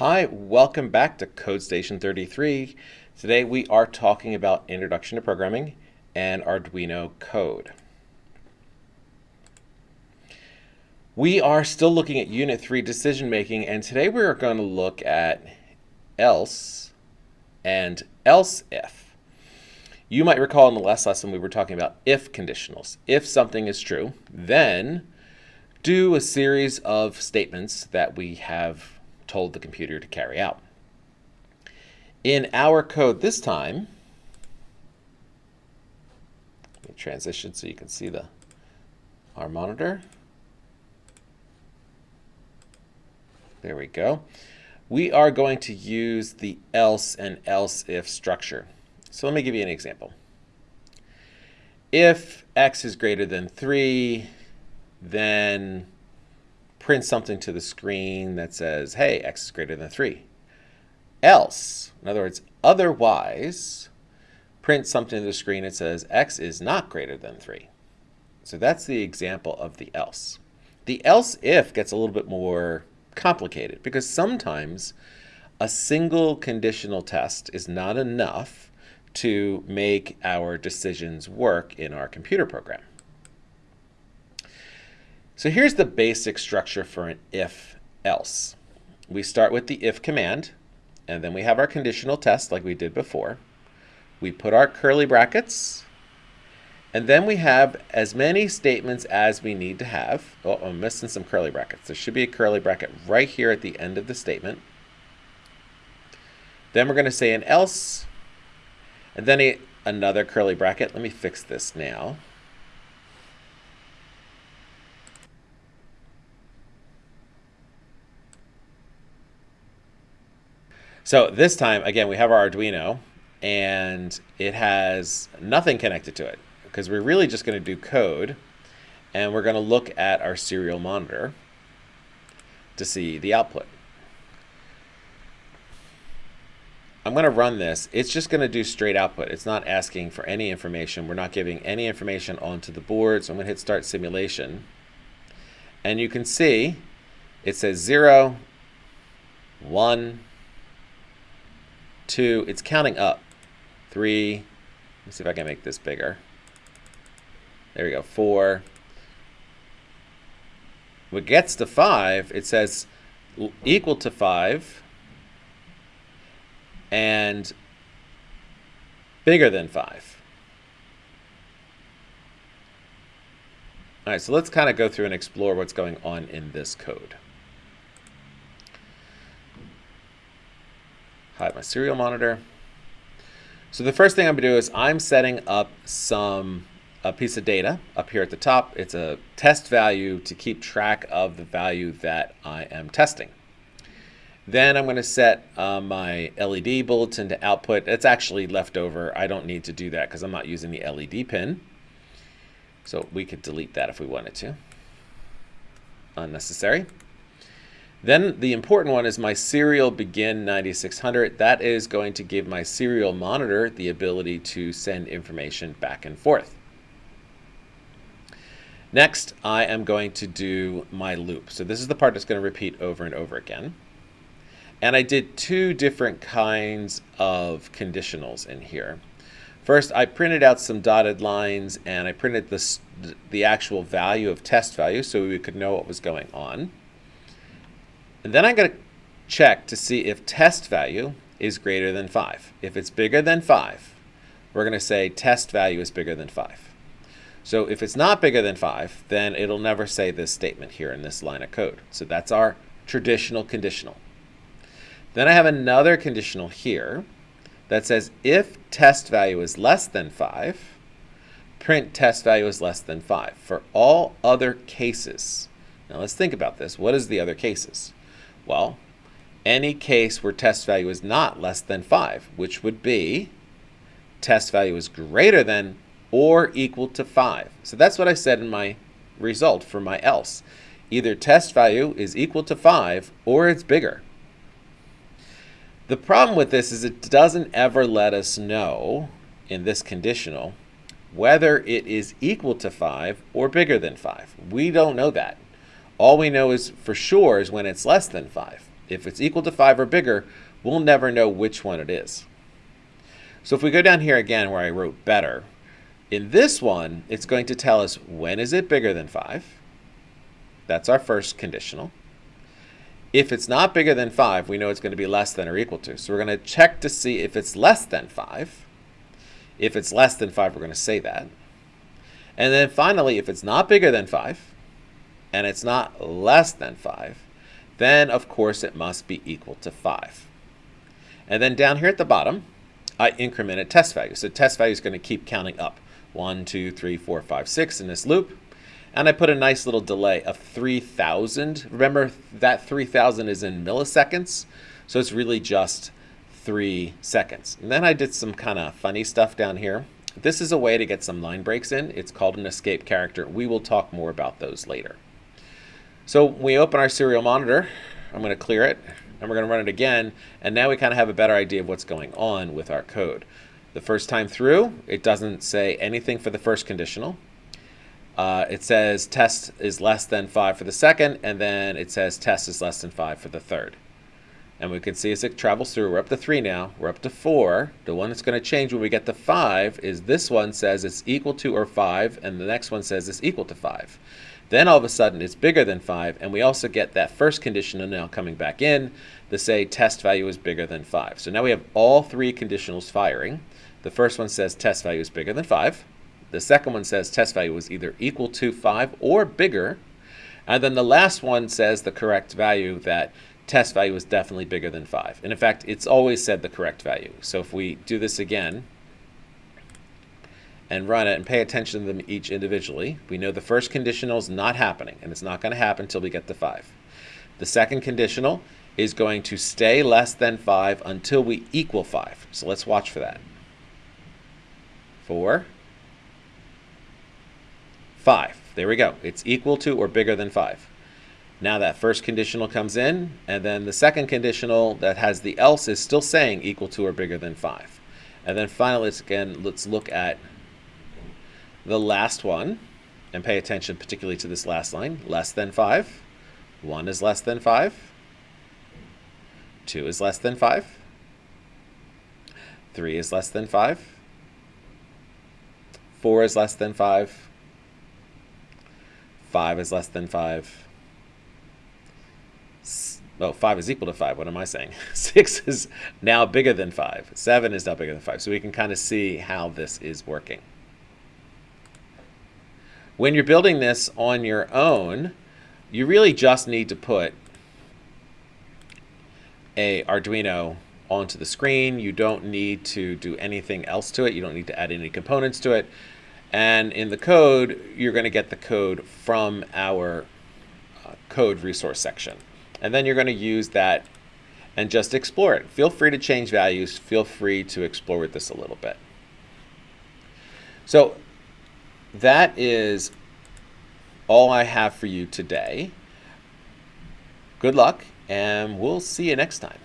Hi, welcome back to Code Station 33. Today we are talking about Introduction to Programming and Arduino code. We are still looking at Unit 3 decision making and today we are going to look at else and else if. You might recall in the last lesson we were talking about if conditionals. If something is true, then do a series of statements that we have told the computer to carry out. In our code this time, let me transition so you can see the our monitor. There we go. We are going to use the else and else if structure. So let me give you an example. If x is greater than 3, then print something to the screen that says, hey, x is greater than 3. Else, in other words, otherwise, print something to the screen that says x is not greater than 3. So that's the example of the else. The else if gets a little bit more complicated because sometimes a single conditional test is not enough to make our decisions work in our computer program. So here's the basic structure for an if-else. We start with the if command, and then we have our conditional test like we did before. We put our curly brackets, and then we have as many statements as we need to have. Oh, I'm missing some curly brackets. There should be a curly bracket right here at the end of the statement. Then we're going to say an else, and then a, another curly bracket. Let me fix this now. So this time, again, we have our Arduino and it has nothing connected to it because we're really just going to do code and we're going to look at our serial monitor to see the output. I'm going to run this. It's just going to do straight output. It's not asking for any information. We're not giving any information onto the board. So I'm going to hit start simulation. And you can see it says 0, 1, two, it's counting up. Three, let me see if I can make this bigger. There we go, four. When it gets to five, it says equal to five and bigger than five. All right, so let's kind of go through and explore what's going on in this code. Hide my serial monitor. So the first thing I'm going to do is I'm setting up some a piece of data up here at the top. It's a test value to keep track of the value that I am testing. Then I'm going to set uh, my LED builtin to output. It's actually left over. I don't need to do that because I'm not using the LED pin. So we could delete that if we wanted to. Unnecessary. Then the important one is my serial begin 9600. That is going to give my serial monitor the ability to send information back and forth. Next, I am going to do my loop. So this is the part that's going to repeat over and over again. And I did two different kinds of conditionals in here. First, I printed out some dotted lines and I printed this, the actual value of test value so we could know what was going on. And then I'm going to check to see if test value is greater than 5. If it's bigger than 5, we're going to say test value is bigger than 5. So if it's not bigger than 5, then it'll never say this statement here in this line of code. So that's our traditional conditional. Then I have another conditional here that says if test value is less than 5, print test value is less than 5 for all other cases. Now let's think about this. What is the other cases? Well, any case where test value is not less than 5, which would be test value is greater than or equal to 5. So that's what I said in my result for my else. Either test value is equal to 5 or it's bigger. The problem with this is it doesn't ever let us know in this conditional whether it is equal to 5 or bigger than 5. We don't know that. All we know is for sure is when it's less than 5. If it's equal to 5 or bigger, we'll never know which one it is. So if we go down here again where I wrote better, in this one, it's going to tell us when is it bigger than 5. That's our first conditional. If it's not bigger than 5, we know it's going to be less than or equal to. So we're going to check to see if it's less than 5. If it's less than 5, we're going to say that. And then finally, if it's not bigger than 5, and it's not less than 5, then of course it must be equal to 5. And then down here at the bottom, I incremented test value. So test value is going to keep counting up. 1, 2, 3, 4, 5, 6 in this loop. And I put a nice little delay of 3,000. Remember, that 3,000 is in milliseconds, so it's really just 3 seconds. And then I did some kind of funny stuff down here. This is a way to get some line breaks in. It's called an escape character. We will talk more about those later. So we open our serial monitor. I'm going to clear it, and we're going to run it again. And now we kind of have a better idea of what's going on with our code. The first time through, it doesn't say anything for the first conditional. Uh, it says test is less than 5 for the second, and then it says test is less than 5 for the third. And we can see as it travels through, we're up to 3 now, we're up to 4. The one that's going to change when we get to 5 is this one says it's equal to or 5, and the next one says it's equal to 5. Then all of a sudden it's bigger than 5, and we also get that first conditional now coming back in to say test value is bigger than 5. So now we have all three conditionals firing. The first one says test value is bigger than 5. The second one says test value is either equal to 5 or bigger. And then the last one says the correct value that test value is definitely bigger than 5. And in fact, it's always said the correct value. So if we do this again and run it and pay attention to them each individually, we know the first conditional is not happening, and it's not going to happen until we get to 5. The second conditional is going to stay less than 5 until we equal 5. So let's watch for that. 4, 5. There we go. It's equal to or bigger than 5. Now that first conditional comes in, and then the second conditional that has the else is still saying equal to or bigger than 5. And then finally, again, let's look at the last one and pay attention particularly to this last line. Less than 5. 1 is less than 5. 2 is less than 5. 3 is less than 5. 4 is less than 5. 5 is less than 5. Oh, 5 is equal to 5. What am I saying? 6 is now bigger than 5. 7 is now bigger than 5. So we can kind of see how this is working. When you're building this on your own, you really just need to put a Arduino onto the screen. You don't need to do anything else to it. You don't need to add any components to it. And in the code, you're going to get the code from our uh, code resource section. And then you're going to use that and just explore it. Feel free to change values. Feel free to explore with this a little bit. So that is all I have for you today. Good luck, and we'll see you next time.